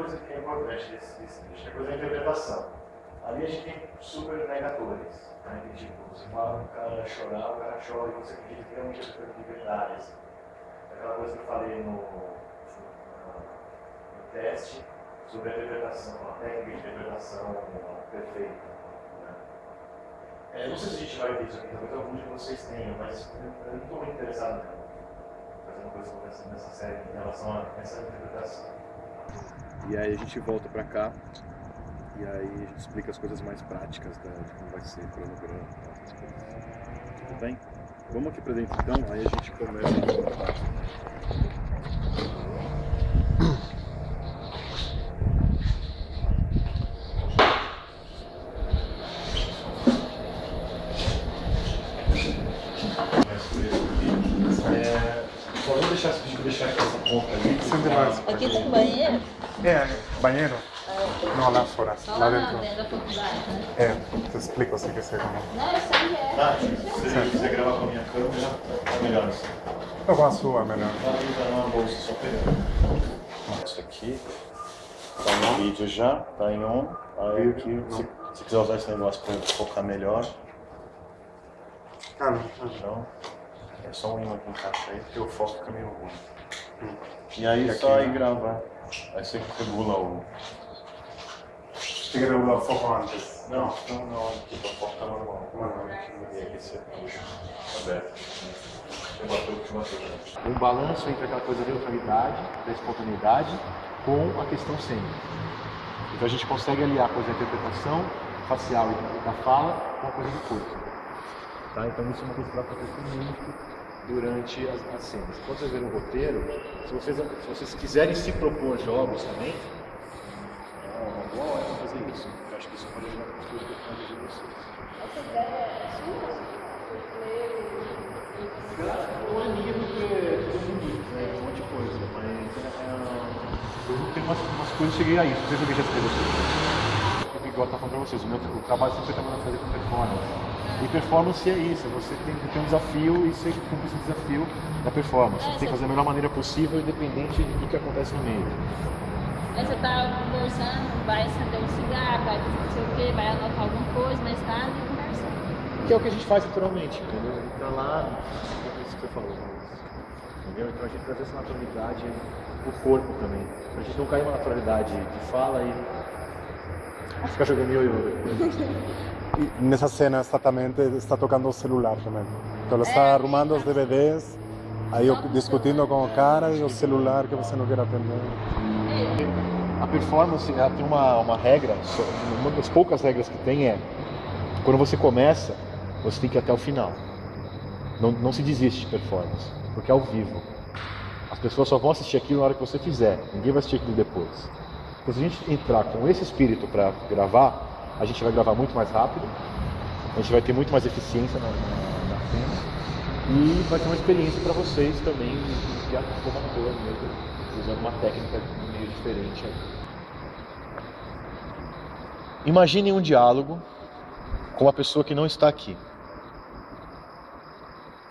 coisa que é importante desse, desse texto, é a coisa da interpretação. Ali a gente tem super negadores. Né? Que, tipo, você fala o cara chorar, o cara chora e você acredita que realmente é de verdade. Assim. Aquela coisa que eu falei no, no, no teste sobre a interpretação, a técnica de interpretação perfeita. Né? É, não sei se a gente vai ver isso aqui, talvez alguns de vocês tenham, mas eu não estou muito interessado fazer uma coisa nessa série em relação a essa interpretação. E aí a gente volta para cá e aí a gente explica as coisas mais práticas da, de como vai ser o cronograma e essas coisas. Tudo bem? Vamos aqui para dentro então, aí a gente começa É, vamos deixar, deixar aqui essa ponta ali. Sente mais. Aqui tem banheiro? É, banheiro? No, lá fora. Só lá dentro. dentro da faculdade, né? É, te explico se quiser também. Não, eu sei que é. Tá, se você quiser gravar com a minha câmera, tá melhor assim. Ou com a sua, melhor. Tá ali, tá numa bolsa, só pegando. Isso aqui tá no vídeo já, tá em on. Aí aqui, se, se quiser usar esse negócio pra focar melhor, Ah, não. então é só um imã que encaixa aí, porque o foco fica meio ruim. Hum. E aí E aqui, só né? aí gravar. Aí você regula o. Tem que regular o foco antes. Não, não, não, aqui pra focar normal. Normal. E aqui você aberto. Você bateu o que bateu. um balanço entre aquela coisa da neutralidade, da espontaneidade, com a questão cênica. Então a gente consegue aliar a coisa da interpretação facial e da fala com a coisa do corpo. Tá? Então isso é uma coisa que vai acontecer muito durante as, as cenas. Quando vocês verem o roteiro, se vocês, se vocês quiserem se propor jogos também, é uma boa hora para fazer isso. Eu acho que isso pode ajudar as coisas que eu fazendo de vocês. Essa ideia é sua? Não é minha porque é tudo bonito, né? Um monte de coisa, mas é, eu tenho umas, umas coisas, cheguei a isso, não sei se eu já expliquei vocês. O que eu tá falando pra vocês, o, meu, o trabalho sempre está mandando fazer com performance. E performance é isso, você tem que ter um desafio e você cumpre esse desafio da performance. Você tem que fazer da melhor maneira possível, independente do que acontece no meio. Aí você tá conversando, vai acender um cigarro, vai fazer não sei o quê, vai anotar alguma coisa, mas tá ali conversando. Que é o que a gente faz naturalmente, entendeu? A gente tá lá, é isso que você falou, mas, entendeu? Então a gente traz essa naturalidade pro corpo também. Pra gente não cair uma naturalidade de fala e ficar jogando ioiô. E nessa cena exatamente está tocando o celular também. Então ela está arrumando os DVDs, aí eu discutindo com o cara e o celular que você não quer atender. A performance ela tem uma, uma regra, uma das poucas regras que tem é quando você começa, você tem que ir até o final. Não, não se desiste de performance, porque é ao vivo. As pessoas só vão assistir aquilo na hora que você fizer, ninguém vai assistir aquilo depois. Então, se a gente entrar com esse espírito para gravar, a gente vai gravar muito mais rápido, a gente vai ter muito mais eficiência na, na, na cena e vai ter uma experiência para vocês também de, ator mesmo, usando uma técnica meio diferente. aí. Imagine um diálogo com uma pessoa que não está aqui,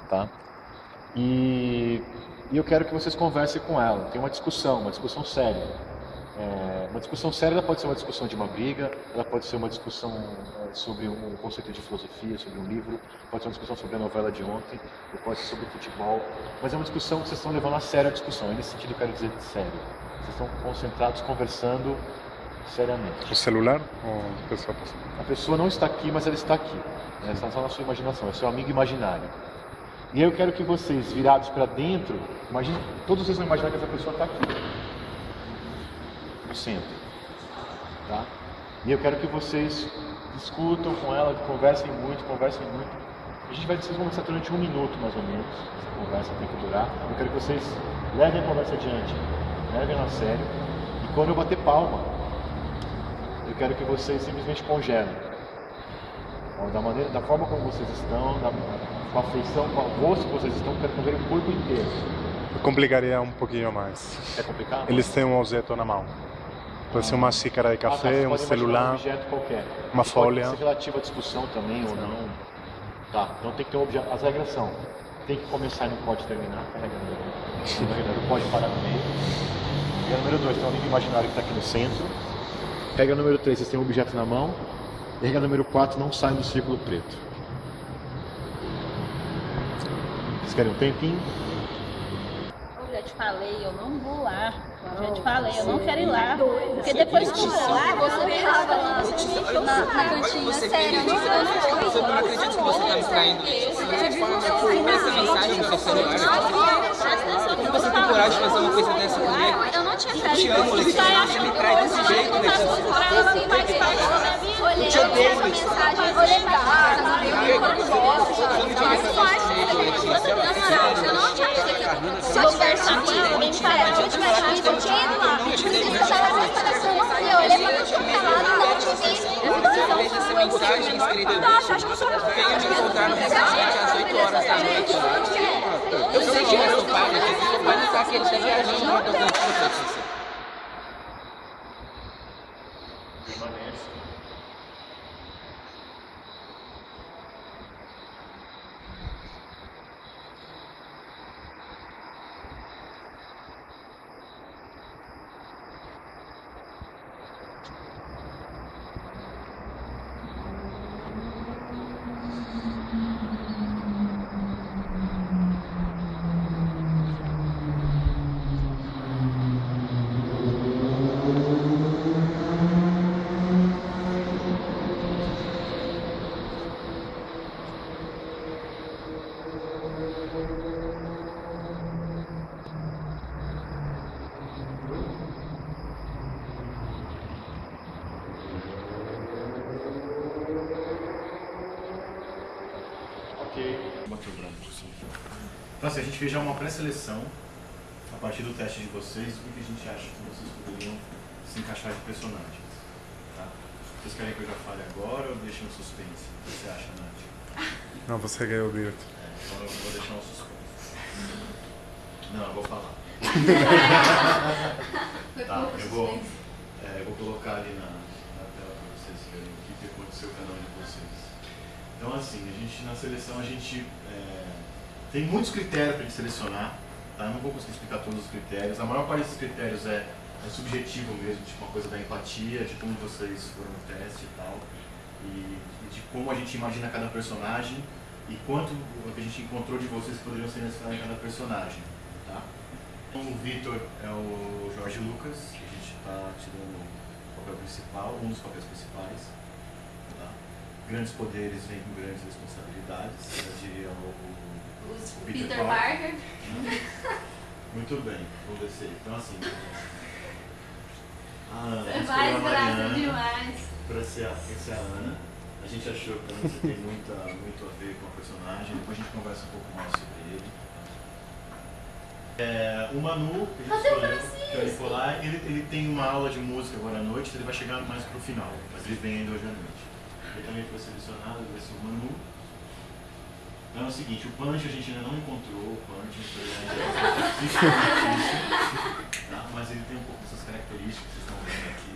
tá? E, e eu quero que vocês conversem com ela. Tem uma discussão, uma discussão séria. É, uma discussão séria pode ser uma discussão de uma briga, ela pode ser uma discussão é, sobre um conceito de filosofia, sobre um livro, pode ser uma discussão sobre a novela de ontem, ou pode ser sobre futebol. Mas é uma discussão que vocês estão levando a sério a discussão. Nesse sentido eu quero dizer de sério. Vocês estão concentrados, conversando seriamente. O celular ou a pessoa? A pessoa não está aqui, mas ela está aqui. né? Ela está só na sua imaginação, é seu amigo imaginário. E aí eu quero que vocês, virados para dentro, imagine, todos vocês vão imaginar que essa pessoa está aqui. Tá? E eu quero que vocês discutam com ela, conversem muito, conversem muito. A gente vai vocês vão conversar durante um minuto mais ou menos. Essa conversa tem que durar. Eu quero que vocês levem a conversa adiante, levem ela a sério. E quando eu bater palma, eu quero que vocês simplesmente congelem. Da, maneira, da forma como vocês estão, da, com a feição, com o rosto que vocês estão, eu quero ver o corpo inteiro. Complicaria um pouquinho mais. É complicado? Eles têm um objeto na mão. Pode ser uma xícara de Ah, tá, café, um imaginar Um celular. objeto qualquer. uma E folha. Pode ser relativo à discussão também ou não. Tá, então tem que ter um objeto. As regras são: tem que começar e não pode terminar. A regra não, não pode parar no meio. E a número 2 tem um amigo imaginário que está aqui no centro. Regra número 3, vocês têm um objeto na mão. E regra número 4, não saem do círculo preto. Vocês querem um tempinho? Eu já te falei, eu não vou lá. Eu já te falei, eu não quero ir lá. Porque depois que eu for lá, você me lá na, na cantina. Sério, eu não eu não vou. Eu não acredito que você está me traindo. Essa mensagem no seu celular. Como você tem coragem de fazer uma coisa dessa comigo? Eu não tinha Eu te amo, Letícia. Você me trai desse jeito, Letícia. Eu te odeio, Letícia. Eu olhei pra casa, não vi o quanto gosto. Eu não tinha Se eu tivesse falava, se eu tivesse aqui, eu tinha ido lá. Que eu tava na instalação, eu tudo que tava lá, não te vi. Eu essa mensagem escrita. Venha me encontrar no restaurante às 8 horas da noite. Eu sei que seu pai, Letícia. Seu pai não tá aqui, ele tá viajando no Tocantins, Letícia. Permanece. Bateu branco, sim. Então assim, a gente fez já uma pré-seleção a partir do teste de vocês, o que a gente acha que vocês poderiam se encaixar de personagens. Tá? Vocês querem que eu já fale agora ou deixem um suspense? O que você acha, Nath? Não, você quer ouvir. É, então eu vou deixar um suspense. Não, eu vou falar. tá, eu vou, é, eu vou colocar ali na, na tela para vocês verem o que, aconteceu com cada um de vocês. Então assim, a gente na seleção a gente tem muitos critérios para selecionar, tá? Eu não vou conseguir explicar todos os critérios. A maior parte desses critérios é, é subjetivo mesmo, tipo uma coisa da empatia, de como vocês foram no teste e tal, e, e de como a gente imagina cada personagem e quanto o que a gente encontrou de vocês poderiam ser necessários em cada personagem, tá? Então, o Vitor é o Jorge Lucas, que a gente está tirando o papel principal, um dos papéis principais. Tá? Grandes poderes vêm com grandes responsabilidades, eu diria o, o Peter, Parker. Muito bem, vou descer. Então assim. A Ana, Você a graça demais. para ser, a- pra ser a Ana. A gente achou que a Ana tem muita, muito a ver com a personagem, depois a gente conversa um pouco mais sobre ele. É, o Manu, que a gente escolheu, é ele, ele tem uma aula de música agora à noite, ele vai chegar mais pro final, mas ele vem ainda hoje à noite. Ele também foi selecionado, ele vai ser o Manu. Então é o seguinte, o Punch a gente ainda não encontrou, o Punch difícil, tá? mas ele tem um pouco dessas características que vocês estão vendo aqui.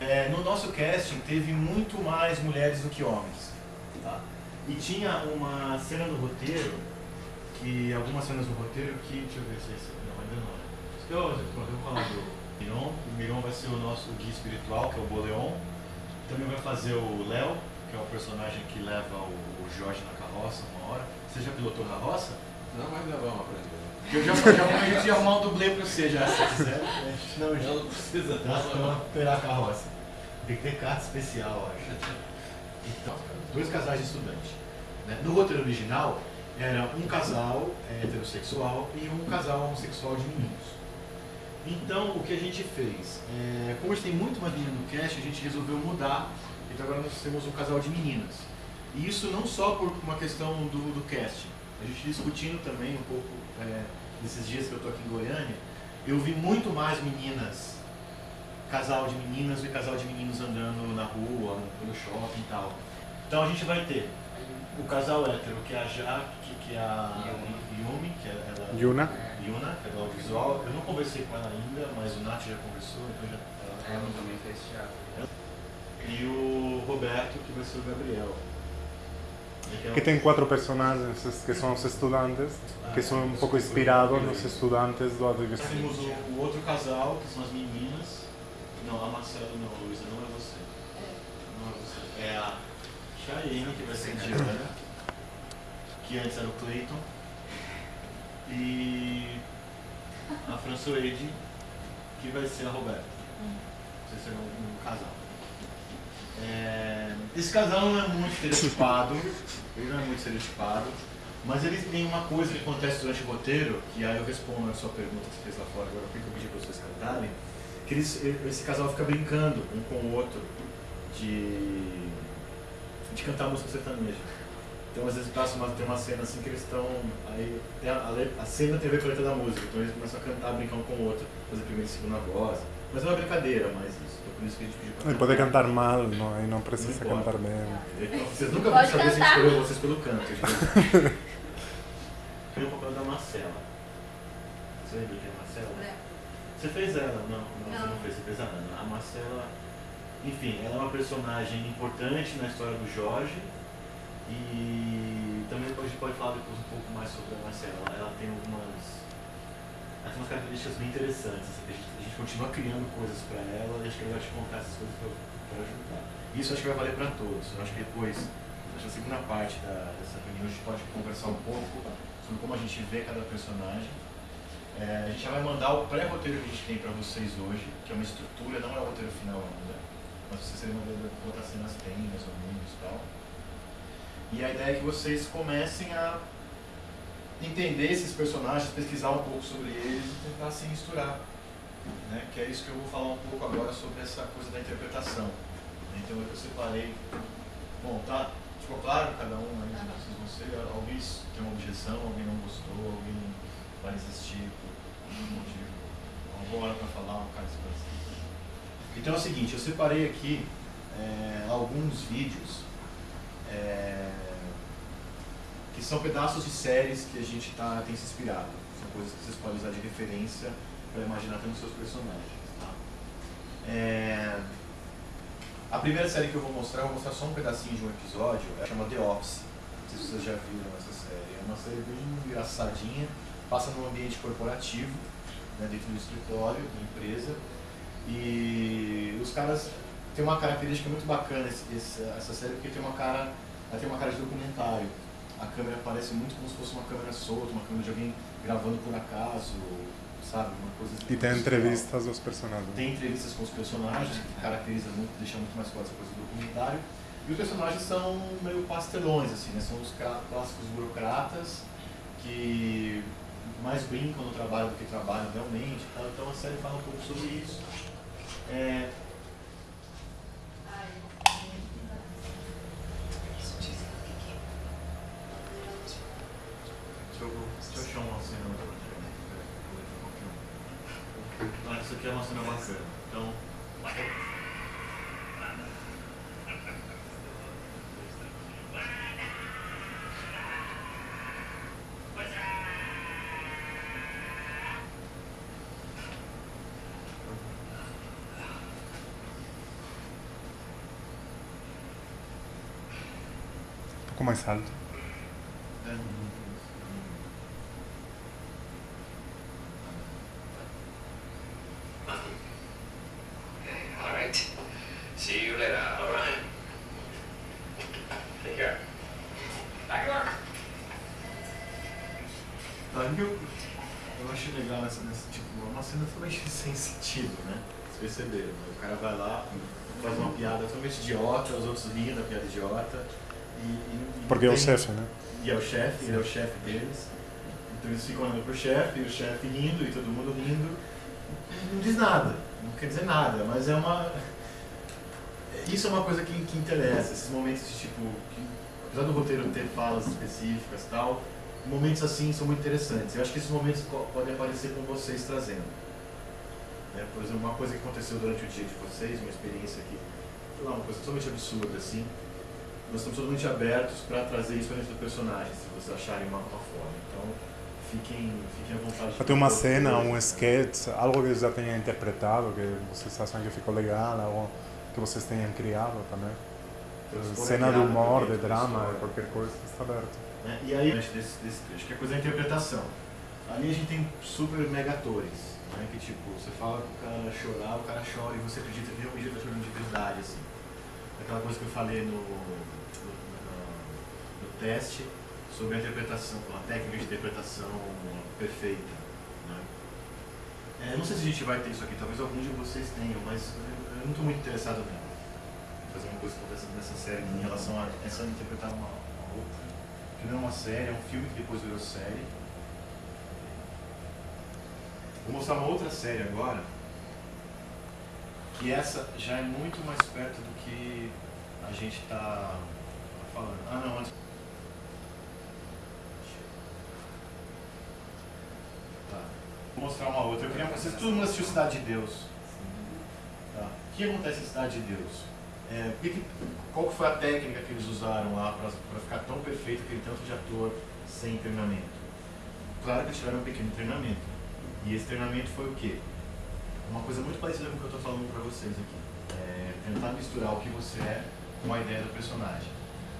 É, no nosso casting teve muito mais mulheres do que homens. Tá? E tinha uma cena no roteiro, que algumas cenas no roteiro que. Deixa eu ver se é esse. Não, ainda não. Eu, eu vou falar do Miron. O Miron vai ser o nosso guia espiritual, que é o Boleon. Também vai fazer o Léo, que é o personagem que leva o, o Jorge na carroça uma hora. Você já pilotou carroça? Não, mas já vamos aprender. Eu já, já a gente ia arrumar um dublê pra você já, se quiser. Não, já. Não precisa, Dá pra operar a carroça. Tem que ter carta especial, acho. Então, dois casais de estudante. né? No roteiro original, era um casal é, heterossexual e um casal homossexual de meninos. Então, o que a gente fez? É, como a gente tem muito mais menino no cast, a gente resolveu mudar. Então, agora nós temos um casal de meninas. E isso não só por uma questão do, do cast. A gente discutindo também um pouco é, nesses dias que eu estou aqui em Goiânia, eu vi muito mais meninas casal de meninas e casal de meninos andando na rua, pelo shopping e tal. Então a gente vai ter o casal hétero, que é a Jaque, que é a Yumi, que é ela, Yuna. Yuna, que é do audiovisual. Eu não conversei com ela ainda, mas o Nath já conversou, então já, ela, Ela também fez teatro. E o Roberto, que vai ser o Gabriel. Que tem quatro personagens que são os estudantes, que são um pouco inspirados nos estudantes do Advogado. temos o, outro casal, que são as meninas. Não, a Marcela não, Luísa, não é você. Não é você. É a Chayenne, que vai ser Diana, que antes era o Clayton. E a Françoise, que vai ser a Roberta. Vocês serão um casal. É, esse casal não é muito estereotipado, ele não é muito estereotipado, mas ele tem uma coisa que acontece durante o roteiro, que aí eu respondo a sua pergunta que você fez lá fora, agora que eu pedi para vocês cantarem, que eles, esse casal fica brincando um com o outro de, de cantar música sertaneja. Então às vezes passa uma, tem uma cena assim que eles estão. Aí a, a, a cena tem a ver com a letra da música, então eles começam a cantar, brincar um com o outro, fazer primeira e segunda voz. Mas é uma brincadeira, mas isso. Então por isso que a gente pediu pra Ele pode cantar mal, não, e não precisa Não importa. cantar bem. Então, Vocês nunca vão Pode saber se a gente cantar. escolheu vocês pelo canto. gente. Tem o papel da Marcela. Você lembra quem é a Marcela? Você fez ela? Não, não, você não fez, você fez a Ana. A Marcela, enfim, ela é uma personagem importante na história do Jorge. E também depois a gente pode falar depois um pouco mais sobre a Marcela. Ela tem algumas. Tem umas características bem interessantes. A gente, a gente continua criando coisas para ela e acho que ela vai te contar essas coisas para ajudar. Isso acho que vai valer para todos. Eu acho que depois, acho que na segunda parte da, dessa reunião, a gente pode conversar um pouco sobre como a gente vê cada personagem. É, a gente já vai mandar o pré-roteiro que a gente tem para vocês hoje, que é uma estrutura, não é o roteiro final ainda. Mas vocês terem ideia de quantas cenas tem, mais ou menos e tal. E a ideia é que vocês comecem a entender esses personagens, pesquisar um pouco sobre eles e tentar se misturar. Né? Que é isso que eu vou falar um pouco agora sobre essa coisa da interpretação. Então eu separei. Bom, tá? Ficou claro cada um aí? Vocês vão ser, alguém tem uma objeção, alguém não gostou, alguém vai resistir por algum motivo. Uma boa hora para falar, um cara específico. Então é o seguinte, eu separei aqui é, alguns vídeos é, que são pedaços de séries que a gente tá, tem se inspirado. São coisas que vocês podem usar de referência para imaginar até nos seus personagens. Tá? É, a primeira série que eu vou mostrar, eu vou mostrar só um pedacinho de um episódio, ela chama The Office. Não sei se vocês já viram essa série. É uma série bem engraçadinha, passa num ambiente corporativo, né, dentro do escritório, da empresa. E os caras têm uma característica muito bacana essa série, porque tem uma cara, ela tem uma cara de documentário. A câmera parece muito como se fosse uma câmera solta, uma câmera de alguém gravando por acaso, sabe? Uma coisa E tem entrevistas dos personagens. Tem entrevistas com os personagens, que caracteriza muito, deixa muito mais forte essa coisa do documentário. E os personagens são meio pastelões, assim, né? São os clá- clássicos burocratas que mais brincam no trabalho do que trabalham realmente. Então a série fala um pouco sobre isso. É, Eu, deixa eu achar uma cena Ah, isso aqui é uma cena bacana. Então. Um pouco mais alto. All right. See you later. All right. Take care. Back to work. Aí eu, eu achei legal nessa, nessa tipo, é uma cena totalmente sem sentido, né? Vocês perceberam, né? O cara vai lá, faz uma totalmente idiota, os outros riem da piada idiota. E, e- Porque é o tem- chefe, né? E é o chefe, ele é o chefe deles. Então eles ficam olhando pro chefe, e o chefe rindo, e todo mundo rindo. Não diz nada, não quer dizer nada, mas é uma. Isso é uma coisa que, que interessa, esses momentos de tipo. Que, apesar do roteiro ter falas específicas e tal, momentos assim são muito interessantes. Eu acho que esses momentos podem aparecer com vocês trazendo. Né? Por exemplo, uma coisa que aconteceu durante o dia de vocês, uma experiência que, lá, uma coisa totalmente absurda assim. Nós estamos totalmente abertos para trazer isso para dentro do personagem, se vocês acharem uma, uma forma. Então, fiquem, fiquem à vontade. Ter uma cena, um sketch, algo que já tenha interpretado, que vocês acham que ficou legal, algo que vocês tenham criado também. cena de humor, de drama, de qualquer coisa, está aberto. Né? E aí, desse, desse trecho, que é coisa da interpretação. Ali a gente tem super mega atores, né? que tipo, você fala pro cara chorar, o cara chora e você acredita que realmente ele tá chorando de verdade, assim. Aquela coisa que eu falei no, no, no- no teste sobre a interpretação, a técnica de interpretação perfeita. Né? É, não sei se a gente vai ter isso aqui, talvez alguns de vocês tenham, mas eu não estou muito interessado nela. Fazer uma coisa que acontece nessa série em relação a essa interpretar uma, uma outra. Não é uma série, é um filme que depois virou série. Vou mostrar uma outra série agora, que essa já é muito mais perto do que a gente está falando. Ah não, antes. Tá. Vou mostrar uma outra. Eu queria vocês todo mundo assistiu Cidade de Deus. Tá. O que acontece em Cidade de Deus? É, qual foi a técnica que eles usaram lá para ficar tão perfeito aquele tanto de ator sem treinamento? Claro que eles tiveram um pequeno treinamento. E esse treinamento foi o quê? Uma coisa muito parecida com o que eu estou falando para vocês aqui. É tentar misturar o que você é com a ideia do personagem.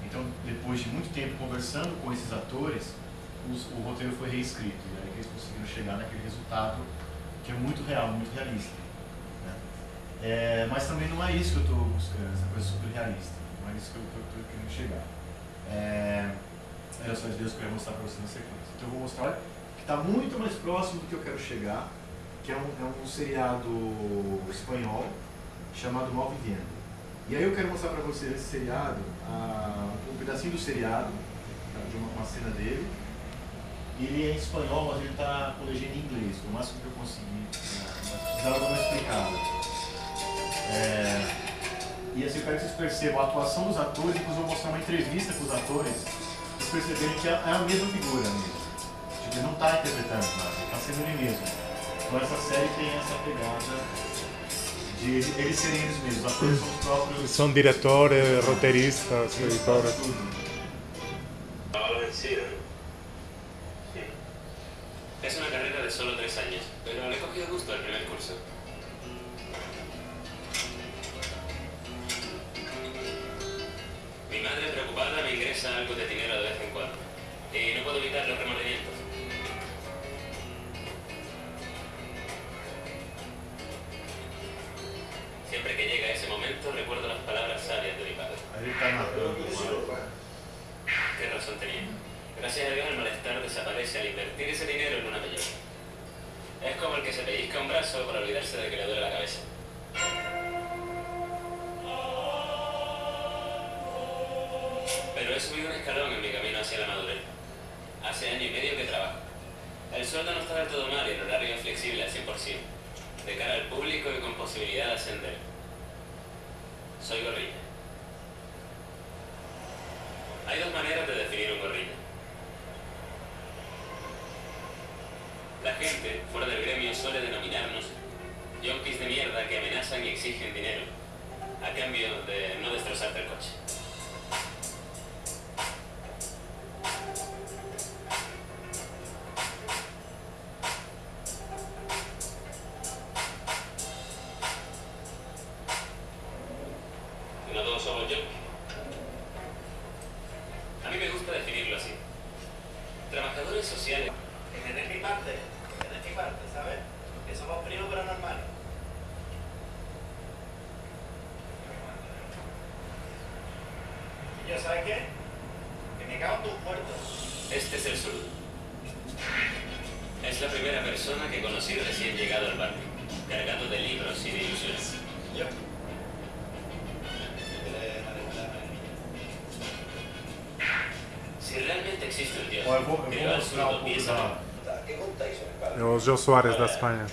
Então, depois de muito tempo conversando com esses atores, os- o roteiro foi reescrito. E aí eles conseguiram chegar naquele resultado que é muito real, muito realista. né? É, mas também não é isso que eu estou buscando, essa coisa super realista. Não é isso que eu estou querendo chegar. É, era só de Deus que eu ia mostrar para você na sequência. Então eu vou mostrar que está muito mais próximo do que eu quero chegar, que é um, é um seriado espanhol chamado Mal Vivendo. E aí eu quero mostrar para vocês esse seriado, a- um pedacinho do seriado, tá, de uma, uma cena dele. Ele é em espanhol, mas ele está legenda em inglês, o máximo que eu consegui. Né? Mas precisava dar uma explicada. É, e assim, eu quero que vocês percebam a atuação dos atores, depois eu vou mostrar uma entrevista com os atores, vocês perceberem que é é a mesma figura mesmo. Tipo, ele não está interpretando nada, ele está sendo ele mesmo. Então essa série tem essa pegada de eles serem eles mesmos, os atores são os próprios. São diretores, roteiristas, editores. Estaba vencido. Es una carrera de solo tres años, pero le he cogido gusto al primer curso. No todos Soares da Espanha.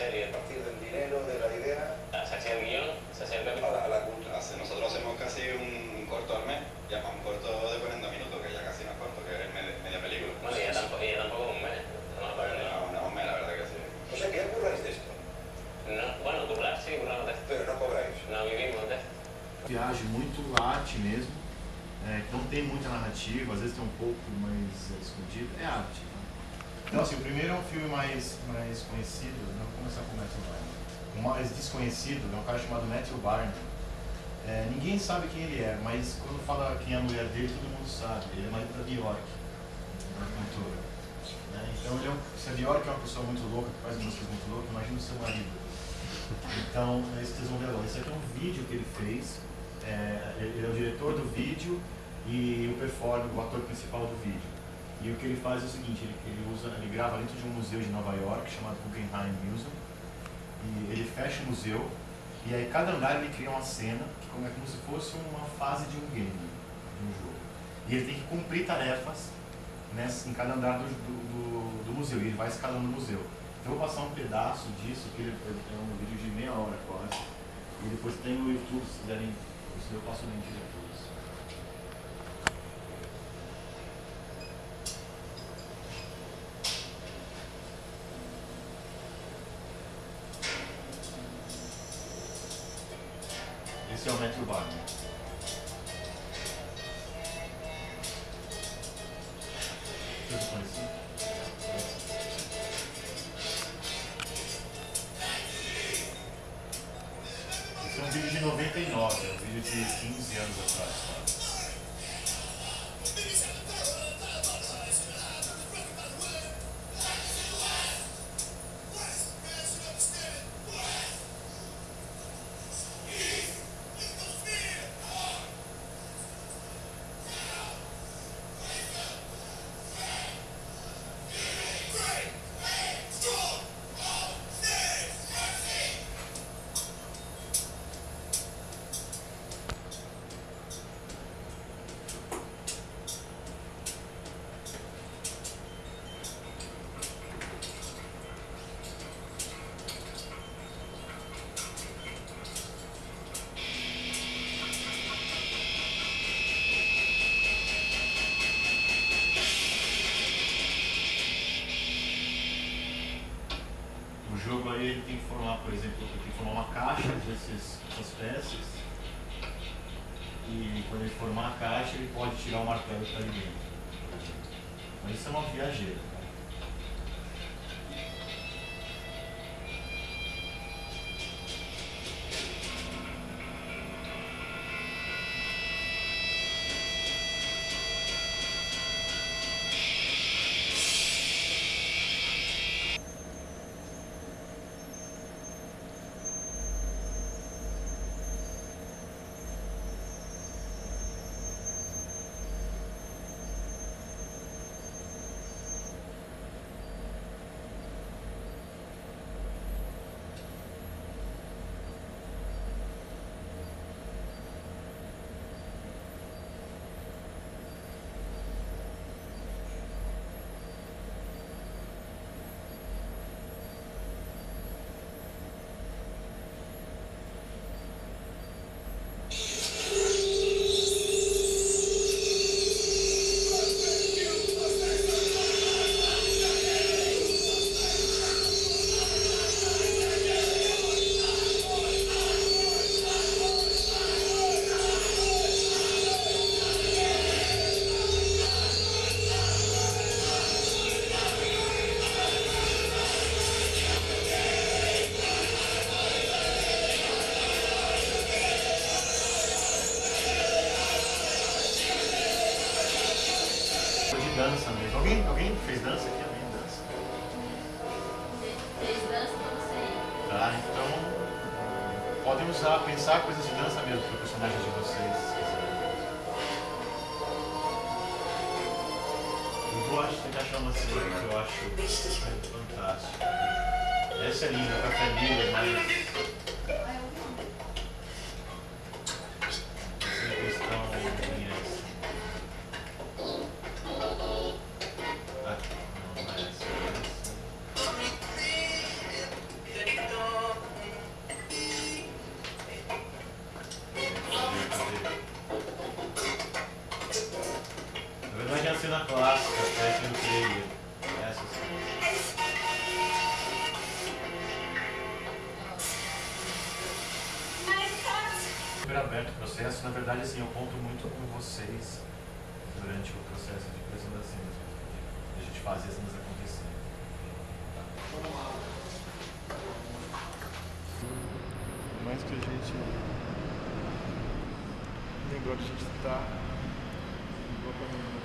serie partir del dinero, de la idea. Ah, se hacía el guión, se hacía el a la, cultura. Nosotros hacemos casi un corto al mes, ya para un corto de 40 minutos, que ya casi no es corto, que es media, media película. Bueno, y ya tampoco, ya tampoco un mes. No, no, un mes, la verdad que sí. O sea, ¿qué curráis de esto? No, bueno, currar, sí, curramos de esto. Pero no cobráis. No vivimos de esto. Viagem muito arte mesmo, é, não tem muita narrativa, às vezes tem um pouco, mais é escondido. É arte. Né? Então assim, o primeiro é um filme mais, mais conhecido, né? vou começar com o Matthew Barney. O mais desconhecido é um cara chamado Matthew Barney. É, ninguém sabe quem ele é, mas quando fala quem é a mulher dele, todo mundo sabe. Ele é marido da Bjork, uma cantora. Né? Então, ele é um, se a Bjork é uma pessoa muito louca, que faz músicas muito loucas, imagina o seu marido. Então, é isso que vocês vão ver agora. Esse aqui é um vídeo que ele fez. É, ele é o diretor do vídeo e o performer, o ator principal do vídeo. E o que ele faz é o seguinte, ele, ele, usa, ele grava dentro de um museu de Nova York chamado Guggenheim Museum. E ele fecha o museu e aí cada andar ele cria uma cena que como é como se fosse uma fase de um game, de um jogo. E ele tem que cumprir tarefas nessa, em cada andar do, do, do, museu, e ele vai escalando o museu. Então eu vou passar um pedaço disso, que ele, é um vídeo de meia hora quase. E depois tem o YouTube, se quiserem, se eu passo o link depois. Esse é formar, por exemplo, ele tem que formar uma caixa desses, dessas peças. E quando ele formar a caixa, ele pode tirar o martelo que está ali dentro. Mas isso é uma viajeira. Verdade, assim, eu conto muito com vocês durante o processo de criação das cenas. A gente faz as cenas acontecerem. Por mais que a gente lembrou que a gente está igual pra mim, né?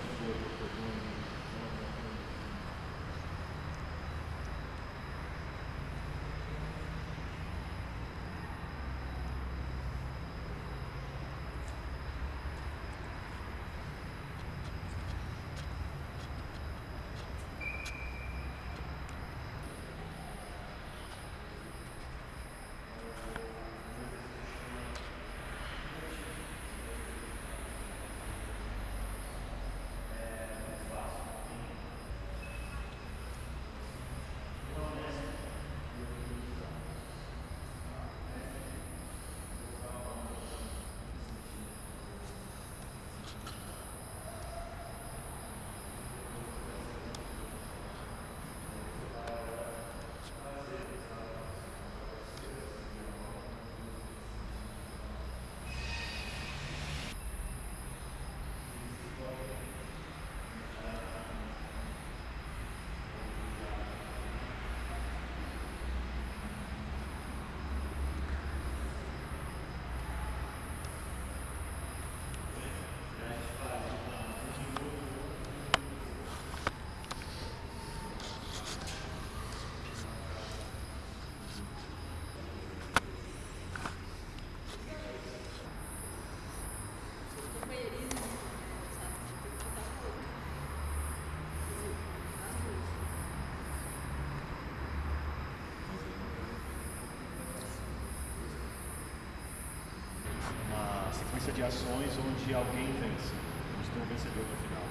uma sequência de ações onde alguém vence. A gente tem um vencedor no final.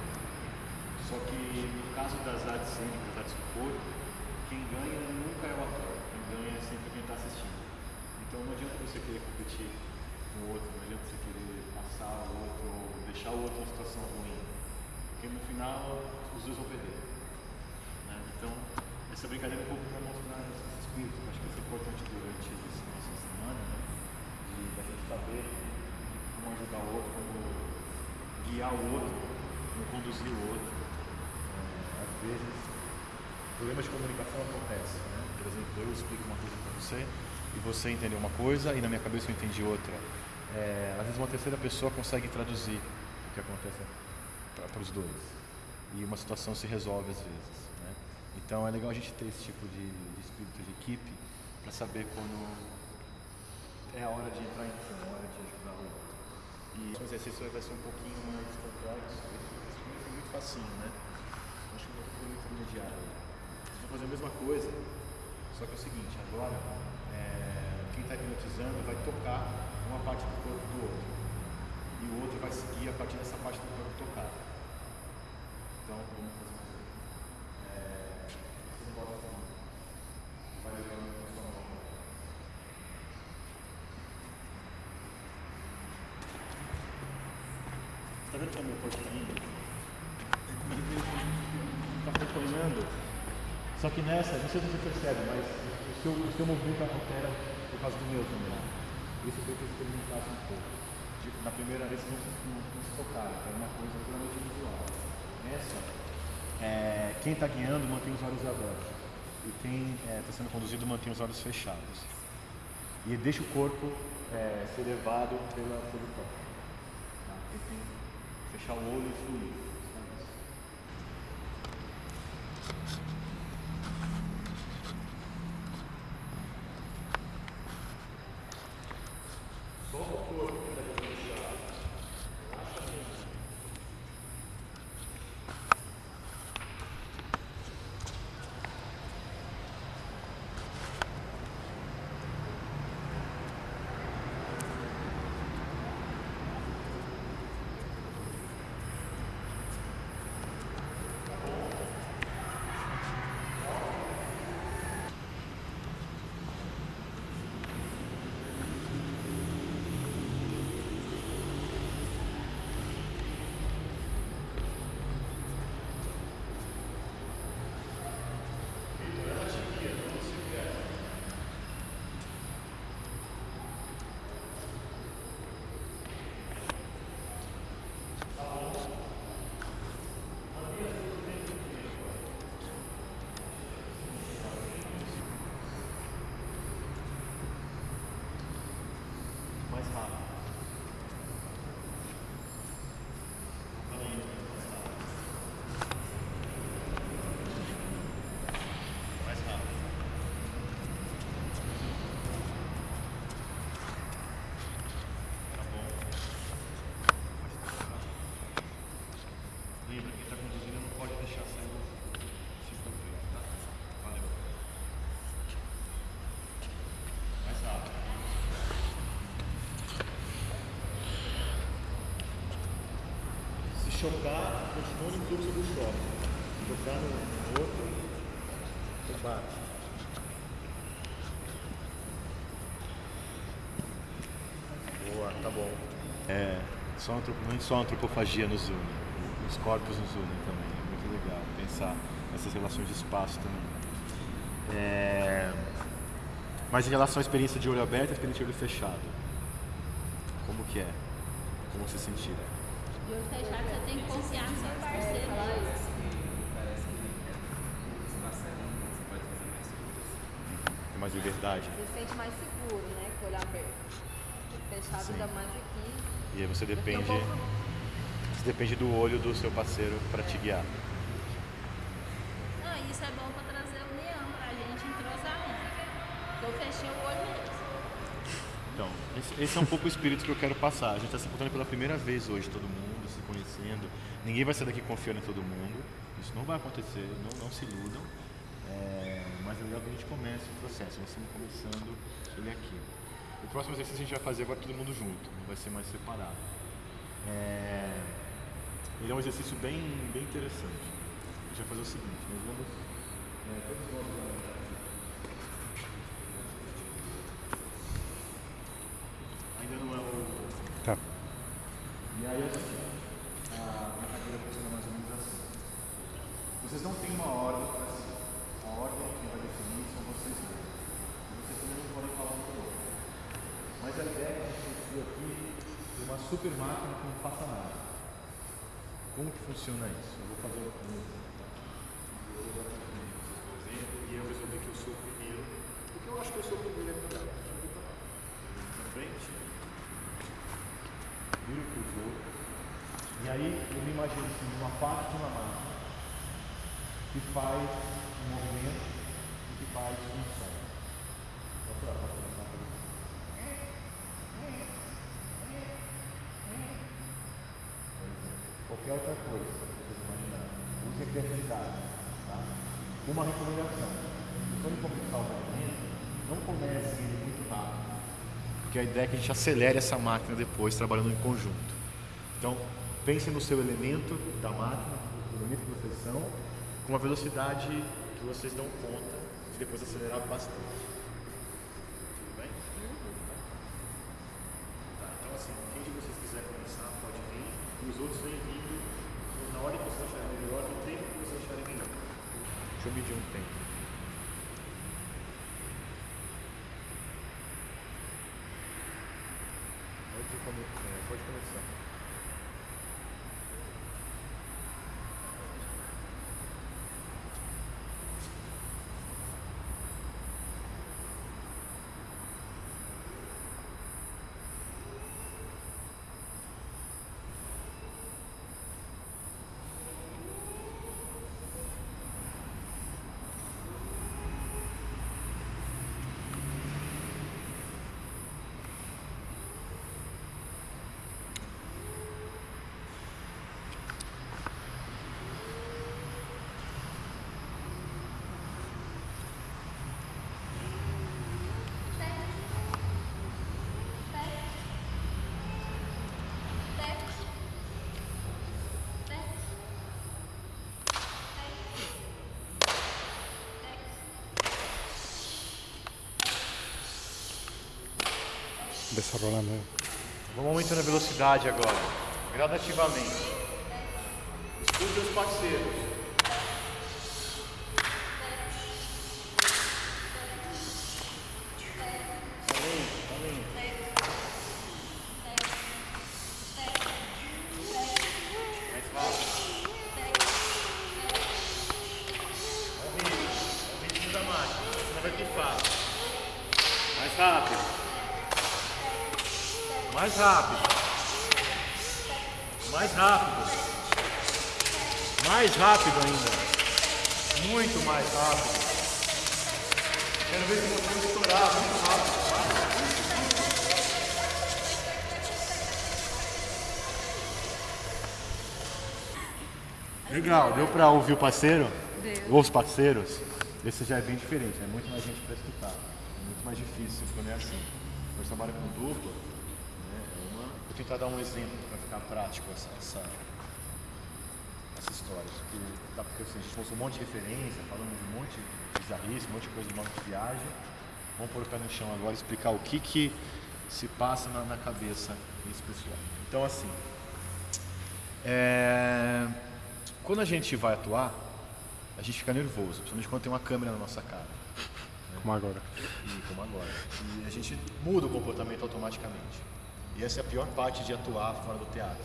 Só que no caso das artes cênicas, das artes do corpo, quem ganha nunca é o ator, quem ganha é sempre quem está assistindo. Então não adianta você querer competir com o outro, não adianta você querer passar o outro ou deixar o outro em situação ruim. Porque no final os dois vão perder. né? Então, essa brincadeira é um pouco para mostrar esse espírito, acho que ser importante durante essa nossa semana, né? de da gente saber como ajudar o outro, como guiar o outro, como conduzir o outro. É, às vezes, problemas de comunicação acontecem. Né? Por exemplo, eu explico uma coisa para você e você entendeu uma coisa e na minha cabeça eu entendi outra. É, às vezes uma terceira pessoa consegue traduzir o que acontece para os dois. E uma situação se resolve às vezes. Né? Então é legal a gente ter esse tipo de, de espírito de equipe para saber quando é a hora de entrar em ação, é a hora de ajudar o outro. E o exercício vai ser um pouquinho mais complexo. Primeiro foi muito facinho, né? Acho que foi muito intermediário. Vocês vão fazer a mesma coisa, só que é o seguinte, agora é, quem está hipnotizando vai tocar uma parte do corpo do outro. E o outro vai seguir a partir dessa parte do corpo tocada. Então, vamos fazer uma coisa. É, você bota a mão. Vai levando a sua mão. Vendo como é meu porquinho? Está acompanhando. Só que nessa, não sei se você percebe, mas o seu, o seu movimento altera por causa do meu também. Isso o que eu experimentasse um pouco. Tipo, na primeira vez não, não, não se tocaram, era uma coisa puramente visual. Nessa, é, quem está guiando mantém os olhos abertos. E quem está sendo conduzido mantém os olhos fechados. E deixa o corpo é, ser levado pela, pelo toque. Fechar o olho fluir. Chocar, continua no fluxo do choque. Tocar no outro, você bate. Boa, tá bom. É, só não só a antropofagia nos une, os corpos nos unem também. É muito legal pensar nessas relações de espaço também. É, mas em relação à experiência de olho aberto e experiência de olho fechado, como que é? Como você sentiu? Fechado, você tem que confiar no seu parceiro. Tem mais liberdade? Você se sente mais seguro, né? Com o olho aberto. Fechado ainda mais aqui. E aí você depende, você depende do olho do seu parceiro para te guiar. Não, isso é bom pra trazer união pra gente, entrosamento. Eu fechei o olho mesmo. Então, esse, esse é um pouco o espírito que eu quero passar. A gente está se encontrando pela primeira vez hoje, todo mundo conhecendo. Ninguém vai sair daqui confiando em todo mundo. Isso não vai acontecer, não, não se iludam. É, mas é legal que a gente comece o processo. Nós estamos começando ele aqui. O próximo exercício a gente vai fazer agora todo mundo junto, não vai ser mais separado. É, ele é um exercício bem, bem interessante. A gente vai fazer o seguinte, nós vamos. é, todos nós Ainda não é o. Tá. E aí, assim, a brincadeira funciona mais ou menos assim. Vocês não têm uma ordem para si. A ordem que vai definir são vocês mesmos. E vocês também não podem falar um com o outro. Mas a ideia é que a gente construiu aqui de uma super máquina que não faça nada. Como que funciona isso? Eu vou fazer um e eu resolver que eu sou o primeiro, porque eu acho que eu sou o primeiro a cuidar. Na frente, viro para outros. E aí eu me imagino assim, uma parte de uma máquina que faz um movimento e que faz um som. Pode tirar, pode começar por isso. Qualquer outra coisa que vocês imaginarem. Use a criatividade. Tá? Uma recomendação. Quando começar o movimento, não comece ele muito rápido. Porque a ideia é que a gente acelere essa máquina depois, trabalhando em conjunto. Então, pense no seu elemento da máquina, o elemento que vocês com uma velocidade que vocês dão conta de depois acelerar bastante. Tudo bem? Tá, então assim, quem de vocês quiser começar pode vir, e os outros vêm vindo na hora que vocês acharem melhor, no tempo que vocês acharem melhor. Deixa eu medir um tempo. Pode, come- é, pode começar. Vamos aumentando a velocidade agora, gradativamente. Escute os parceiros. Além, além. Mais rápido. Ao ritmo, ao ritmo da máquina, senão vai pifar. Mais rápido. Mais rápido. Mais rápido. Mais rápido ainda. Muito mais rápido. Quero ver se você estourar muito rápido. Pra ouvir o parceiro? Deu. Ou os parceiros? Esse já é bem diferente, é muito mais gente pra escutar. É muito mais difícil quando é assim. Quando trabalha com dupla, né, é uma... vou tentar dar um exemplo para ficar prático essa, essa, essa história. Porque, porque assim, a gente mostrou um monte de referência, falando de um monte de bizarrice, um monte de coisa de modo de viagem. Vamos pôr o pé no chão agora e explicar o que, que se passa na, na cabeça desse pessoal. Então, assim, é, quando a gente vai atuar, a gente fica nervoso, principalmente quando tem uma câmera na nossa cara. Como agora. E como agora. E a gente muda o comportamento automaticamente. E essa é a pior parte de atuar fora do teatro.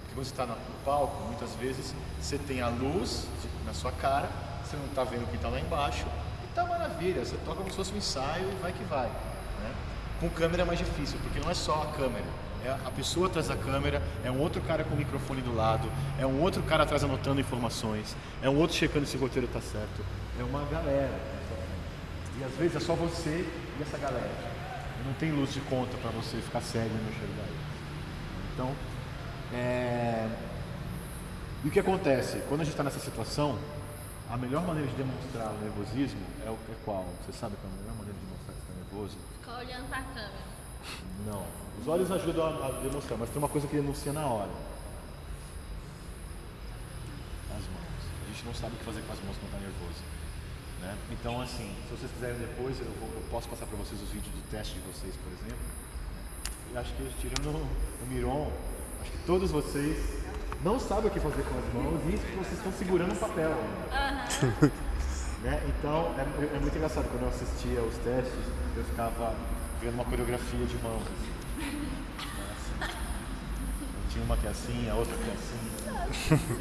Porque quando você está no palco, muitas vezes você tem a luz na sua cara, você não está vendo quem está lá embaixo, e tá maravilha, você toca como se fosse um ensaio e vai que vai. Né? Com câmera é mais difícil, porque não é só a câmera. É a pessoa atrás da câmera, é um outro cara com o microfone do lado, é um outro cara atrás anotando informações, é um outro checando se o roteiro está certo. É uma galera. E às vezes é só você e essa galera. Não tem luz de conta para você ficar cego e não enxergar isso. Então, é... e o que acontece? Quando a gente está nessa situação, a melhor maneira de demonstrar o nervosismo é, o, é qual? Você sabe qual é a melhor maneira de demonstrar que está nervoso? Ficar olhando pra câmera. Não. Os olhos ajudam a, demonstrar, mas tem uma coisa que denuncia na hora. As mãos. A gente não sabe o que fazer com as mãos quando está nervoso. Né? Então, assim, se vocês quiserem depois, eu, vou, eu posso passar para vocês os vídeos do teste de vocês, por exemplo. E acho que tirando o, Miron, acho que todos vocês não sabem o que fazer com as mãos e vocês estão segurando um papel. Aham. Né? Então, é, é muito engraçado, quando eu assistia os testes, eu ficava vendo uma coreografia de mãos. Assim. Assim. Uma que é assim, a outra que é assim.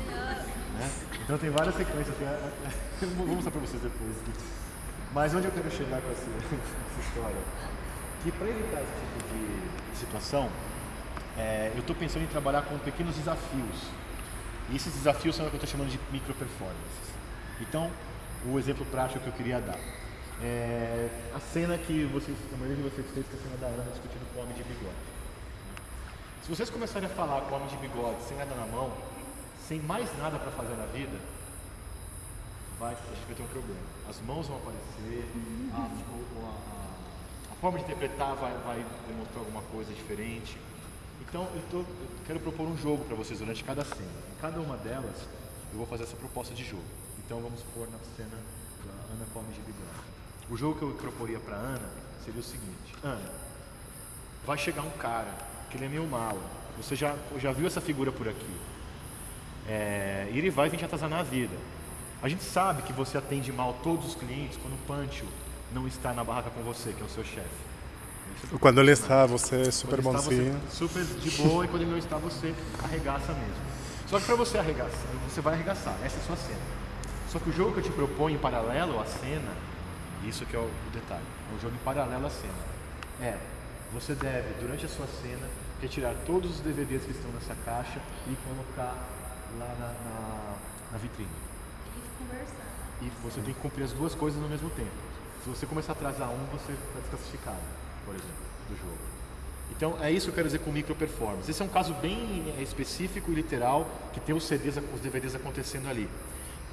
Né? Então tem várias sequências que é- é- eu vou mostrar pra vocês depois. Mas onde eu quero chegar com essa, essa história? Que para evitar esse tipo de situação, é, eu estou pensando em trabalhar com pequenos desafios. E esses desafios são o que eu estou chamando de micro performances. Então, o exemplo prático que eu queria dar. É a cena que vocês, a maioria de vocês fez, que é a cena da Ana discutindo com o homem de bigode. Se vocês começarem a falar com homem de bigode sem nada na mão, sem mais nada para fazer na vida, vai, a gente vai ter um problema. As mãos vão aparecer, a, a- a- forma de interpretar vai, vai demonstrar alguma coisa diferente. Então, eu, tô, eu quero propor um jogo para vocês durante cada cena. Em cada uma delas, eu vou fazer essa proposta de jogo. Então, vamos pôr na cena da Ana com homem de bigode. O jogo que eu proporia para Ana seria o seguinte: Ana, vai chegar um cara que ele é meio mala. Você já, já viu essa figura por aqui? É, e ele vai vir te atazanar a vida. A gente sabe que você atende mal todos os clientes quando o Pancho não está na barraca com você, que é o seu chefe. Isso- Quando ele está, você é super quando bonzinho. Super de boa e quando ele não está, você arregaça mesmo. Só que para você arregaçar, você vai arregaçar, essa é a sua cena. Só que o jogo que eu te proponho em paralelo à cena, isso que é o, o detalhe, é um jogo em paralelo à cena. É, você deve, durante a sua cena, retirar todos os DVDs que estão nessa caixa e colocar lá na, na, na vitrine. E você tem que cumprir as duas coisas ao mesmo tempo. Se você começar a atrasar um, você está desclassificado, por exemplo, do jogo. Então é isso que eu quero dizer com micro performance. Esse é um caso bem é, específico e literal que tem os CDs, os DVDs acontecendo ali.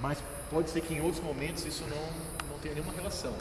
Mas pode ser que em outros momentos isso não, não tenha nenhuma relação.